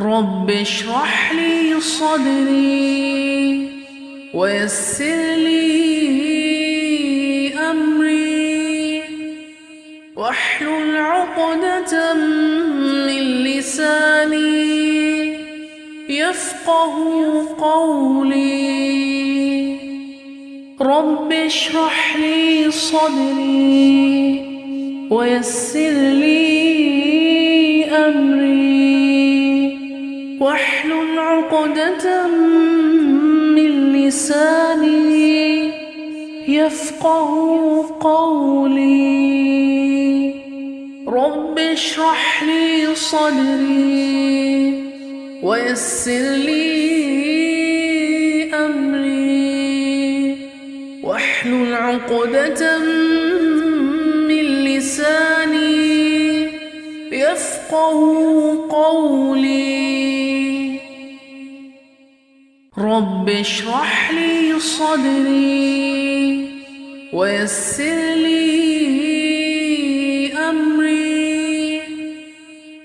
رب اشرح لي صدري ويسر لي أمري واحلل عقدة من لساني يفقه قولي. رب اشرح لي صدري ويسر لي عقدة من لساني يفقه قولي. رب اشرح لي صدري ويسر لي أمري. واحلل عقدة من لساني يفقه قولي. رب اشرح لي صدري ويسر لي أمري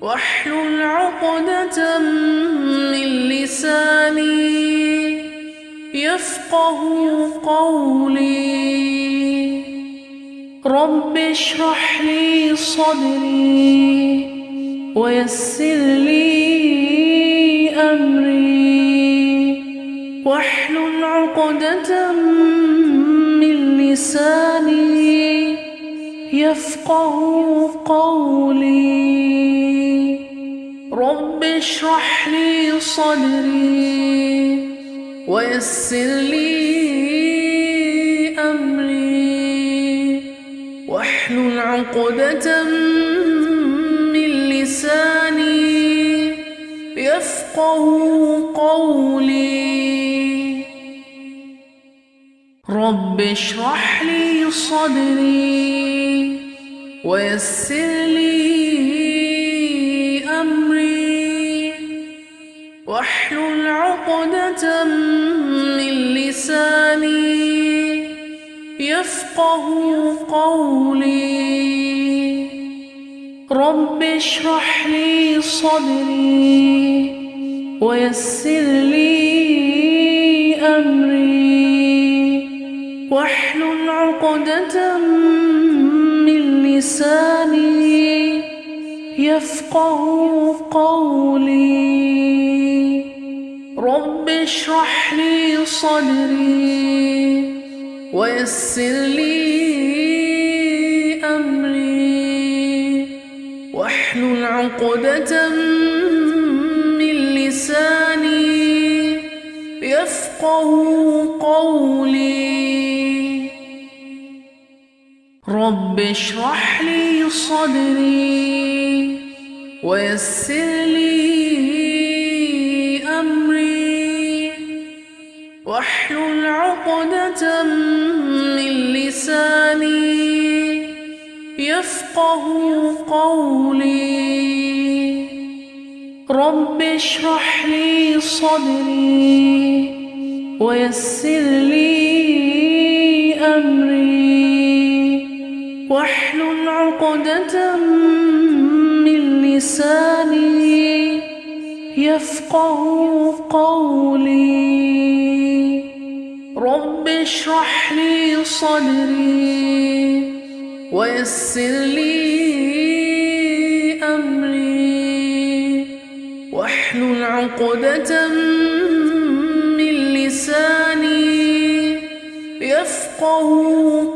واحلل عقدة من لساني يفقه قولي. رب اشرح لي صدري ويسر لي أمري. عقدة من لساني يفقه قولي. رب اشرح لي صدري ويسر لي أمري. واحلل عقدة من لساني يفقه قولي. رب اشرح لي صدري ويسر لي أمري واحلل عقدة من لساني يفقه قولي. رب اشرح لي صدري ويسر لي أمري. واحلل عقدة من لساني يفقه قولي. رب اشرح لي صدري ويسر لي أمري. واحلل عقدة من لساني يفقه قولي. رب اشرح لي صدري ويسر لي أمري واحلل عقدة من لساني يفقه قولي. رب اشرح لي صدري ويسر لي أمري. عقدة من لساني يفقه قولي. رب اشرح لي صدري ويسر لي أمري. واحلل عقدة من لساني يفقه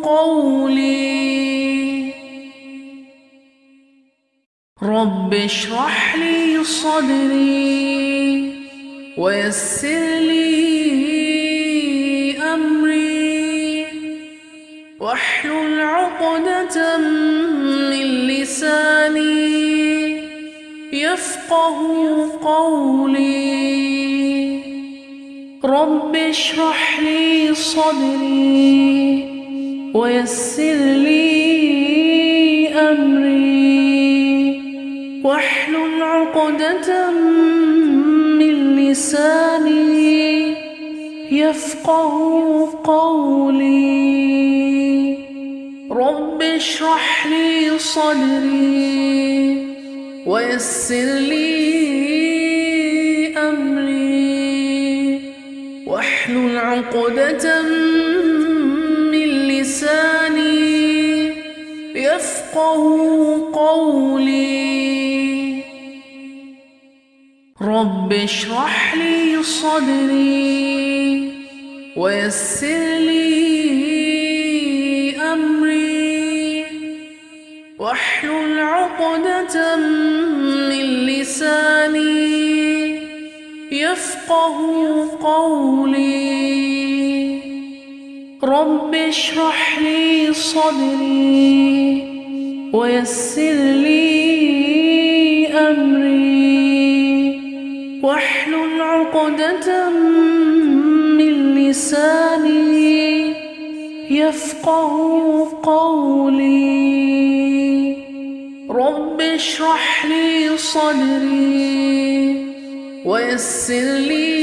قولي. اشرح لي صدري ويسر لي أمري واحلل عقدة من لساني يفقه قولي. رب اشرح لي صدري ويسر لي عقدة من لساني يفقه قولي. رب اشرح لي صدري ويسر لي أمري. واحلل عقدة من لساني يفقه قولي. رب اشرح لي صدري ويسر لي أمري واحلل عقدة من لساني يفقه قولي. رب اشرح لي صدري ويسر لي أمري. عقدة من لساني يفقه قولي. رب اشرح لي صدري ويسر لي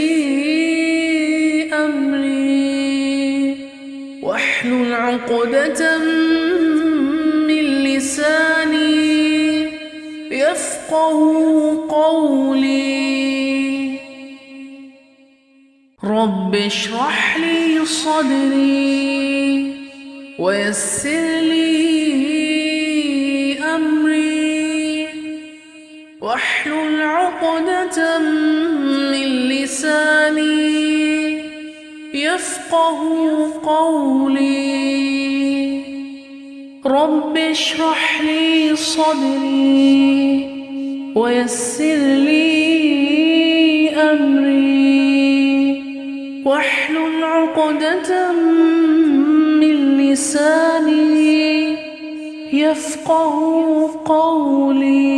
أمري. واحلل عقدة من لساني يفقه قولي. رب اشرح لي صدري ويسر لي أمري واحلل عقدة من لساني يفقه قولي. رب اشرح لي صدري ويسر لي عقدة من لساني يفقه قولي.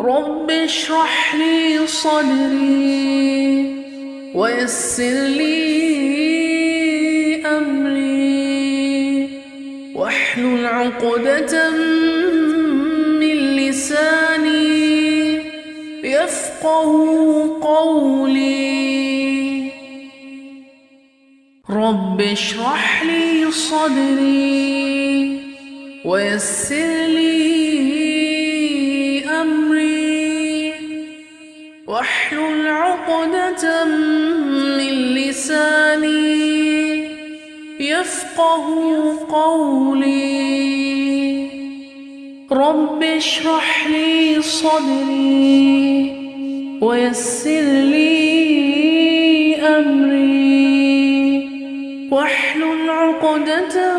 رب اشرح لي صدري ويسر لي أمري. واحلل عقدة من لساني يفقه قولي. رب اشرح لي صدري ويسر لي أمري. واحلل عقدة من لساني يفقه قولي. رب اشرح لي صدري ويسر لي أمري. واحلل عقدة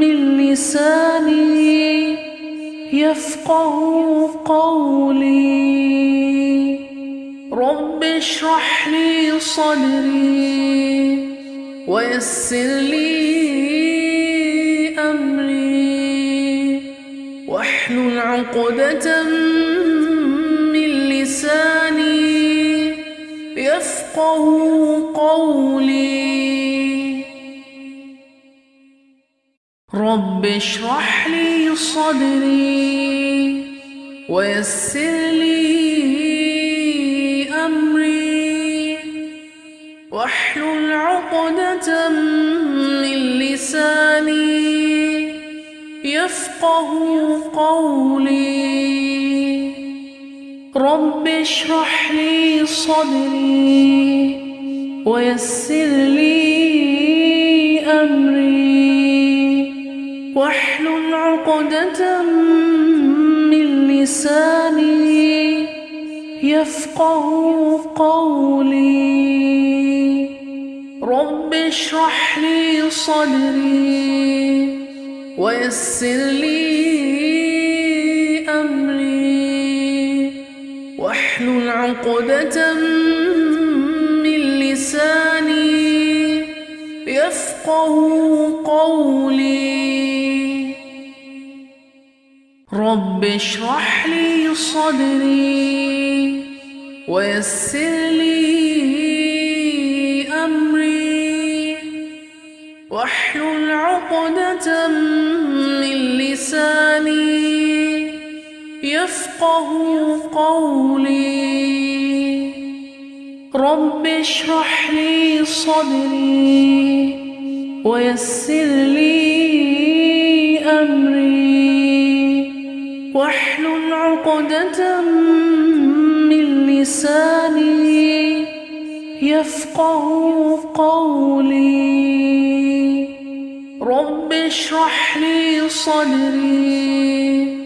من لساني يفقه قولي. رب اشرح لي صدري ويسر لي أمري. واحلل عقدة من لساني يفقه قولي. رب اشرح لي صدري ويسر لي أمري. واحلل عقدة من لساني. يفقه قولي. رب اشرح لي صدري ويسر لي واحلل عقدة من لساني يفقه قولي. رب اشرح لي صدري ويسر لي أمري. واحلل عقدة من لساني يفقه قولي. رب اشرح لي صدري ويسر لي أمري واحلل عقدة من لساني يفقه قولي. رب اشرح لي صدري ويسر لي من لساني يفقه قولي. رب اشرح لي صدري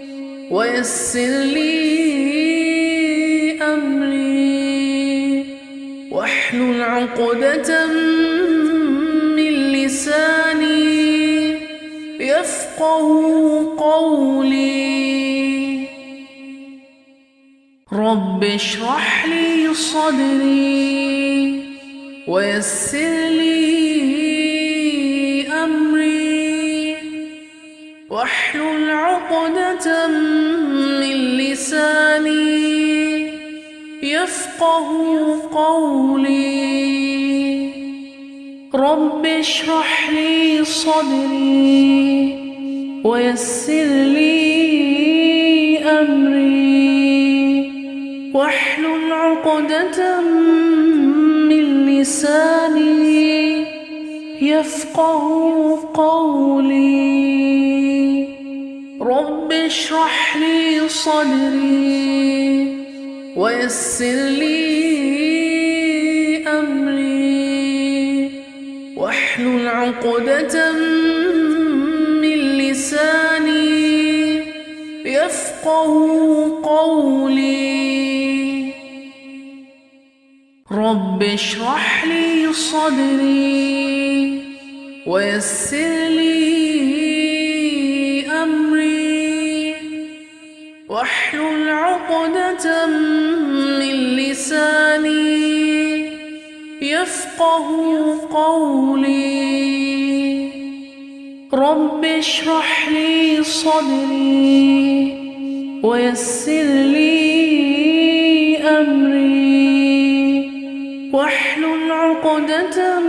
ويسر لي أمري. واحلل عقدة من لساني يفقه قولي. رب اشرح لي صدري ويسر لي واحلل عقدة من لساني يفقه قولي. رب اشرح لي صدري ويسر لي أمري. واحلل عقدة من لساني يفقه قولي. رب اشرح لي صدري ويسر لي أمري. واحلل عقدة من لساني يفقه قولي. رب اشرح لي صدري ويسر لي واحلل عقدة من لساني يفقه قولي. رب اشرح لي صدري ويسر لي واحلل عقدة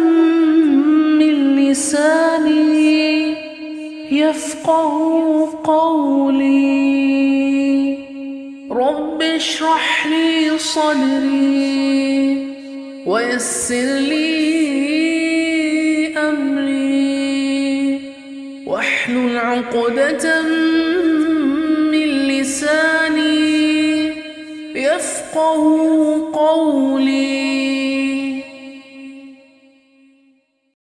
من لساني يفقه قولي. رب اشرح لي صدري ويسر لي أمري. واحلل عقدة من لساني يفقه